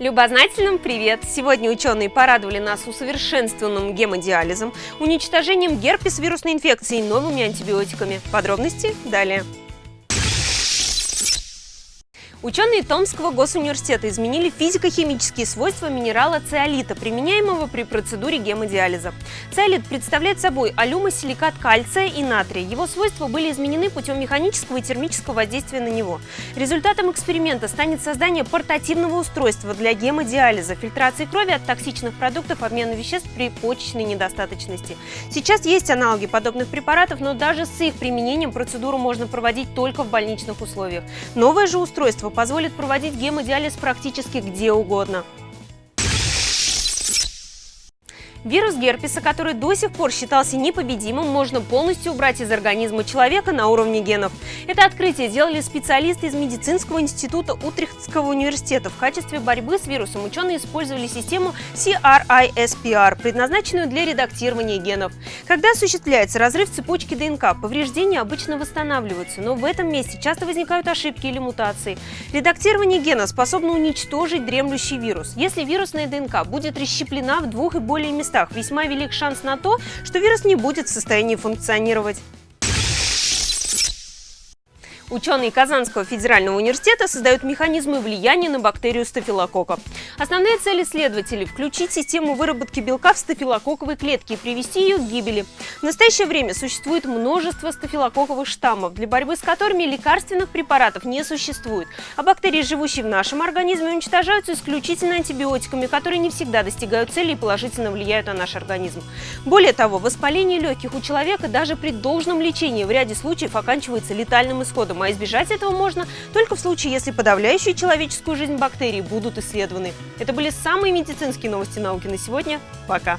Любознательным привет! Сегодня ученые порадовали нас усовершенствованным гемодиализом, уничтожением герпес вирусной инфекции и новыми антибиотиками. Подробности далее. Ученые Томского госуниверситета изменили физико-химические свойства минерала циолита, применяемого при процедуре гемодиализа. Циолит представляет собой алюмосиликат кальция и натрия. Его свойства были изменены путем механического и термического воздействия на него. Результатом эксперимента станет создание портативного устройства для гемодиализа, фильтрации крови от токсичных продуктов, обмена веществ при почечной недостаточности. Сейчас есть аналоги подобных препаратов, но даже с их применением процедуру можно проводить только в больничных условиях. Новое же устройство позволит проводить гемодиализ практически где угодно. Вирус герпеса, который до сих пор считался непобедимым, можно полностью убрать из организма человека на уровне генов. Это открытие сделали специалисты из медицинского института Утрехтского университета. В качестве борьбы с вирусом ученые использовали систему CRISPR, предназначенную для редактирования генов. Когда осуществляется разрыв цепочки ДНК, повреждения обычно восстанавливаются, но в этом месте часто возникают ошибки или мутации. Редактирование гена способно уничтожить дремлющий вирус. Если вирусная ДНК будет расщеплена в двух и более местах, местах весьма велик шанс на то, что вирус не будет в состоянии функционировать. Ученые Казанского федерального университета создают механизмы влияния на бактерию стафилококка. Основная цель исследователей – включить систему выработки белка в стафилококковой клетке и привести ее к гибели. В настоящее время существует множество стафилококковых штаммов, для борьбы с которыми лекарственных препаратов не существует, а бактерии, живущие в нашем организме, уничтожаются исключительно антибиотиками, которые не всегда достигают цели и положительно влияют на наш организм. Более того, воспаление легких у человека даже при должном лечении в ряде случаев оканчивается летальным исходом а избежать этого можно только в случае, если подавляющие человеческую жизнь бактерии будут исследованы. Это были самые медицинские новости науки на сегодня. Пока!